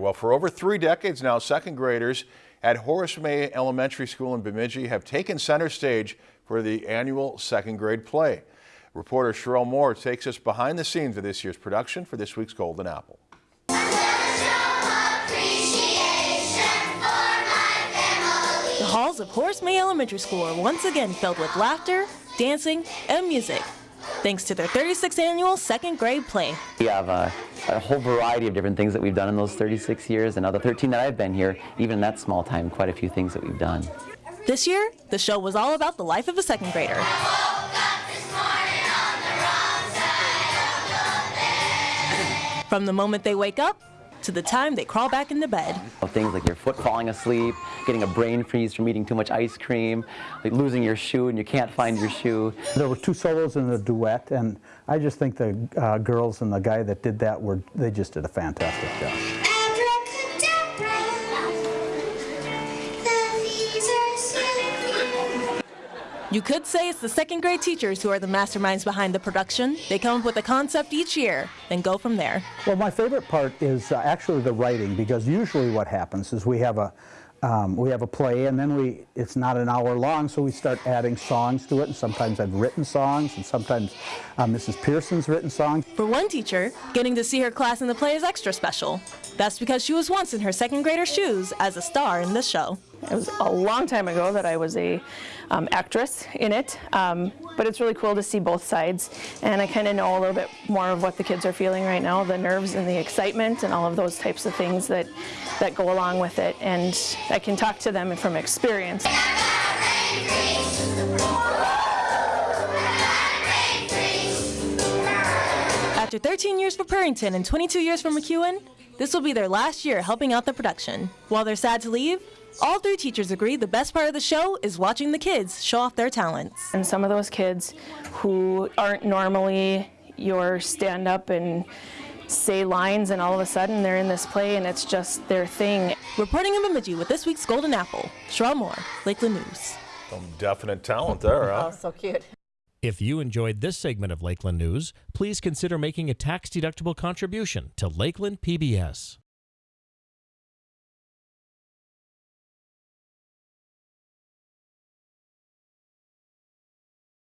Well, for over three decades now, second graders at Horace May Elementary School in Bemidji have taken center stage for the annual second grade play. Reporter Sherelle Moore takes us behind the scenes of this year's production for this week's Golden Apple. The halls of Horace May Elementary School are once again filled with laughter, dancing, and music, thanks to their 36th annual second grade play. We have a, a, whole variety of different things that we've done in those 36 years, and now the 13 that I've been here, even in that small time, quite a few things that we've done. This year, the show was all about the life of a second grader. From the moment they wake up to the time they crawl back into bed. Things like your foot falling asleep, getting a brain freeze from eating too much ice cream, like losing your shoe and you can't find your shoe. There were two solos and a duet, and I just think the uh, girls and the guy that did that were they just did a fantastic job. You could say it's the second grade teachers who are the masterminds behind the production. They come up with a concept each year, then go from there. Well, my favorite part is uh, actually the writing because usually what happens is we have a um, we have a play and then we it's not an hour long so we start adding songs to it and sometimes I've written songs and sometimes uh, Mrs. Pearson's written songs. For one teacher, getting to see her class in the play is extra special. That's because she was once in her second grader shoes as a star in this show. It was a long time ago that I was a um, actress in it, um, but it's really cool to see both sides. And I kind of know a little bit more of what the kids are feeling right now, the nerves and the excitement and all of those types of things that, that go along with it. And I can talk to them from experience. After 13 years for Purrington and 22 years for McEwen, this will be their last year helping out the production. While they're sad to leave, all three teachers agree the best part of the show is watching the kids show off their talents. And some of those kids who aren't normally your stand up and say lines and all of a sudden they're in this play and it's just their thing. Reporting in Bemidji with this week's Golden Apple, Sherelle Moore, Lakeland News. Some definite talent there, huh? Oh, so cute. If you enjoyed this segment of Lakeland News, please consider making a tax-deductible contribution to Lakeland PBS.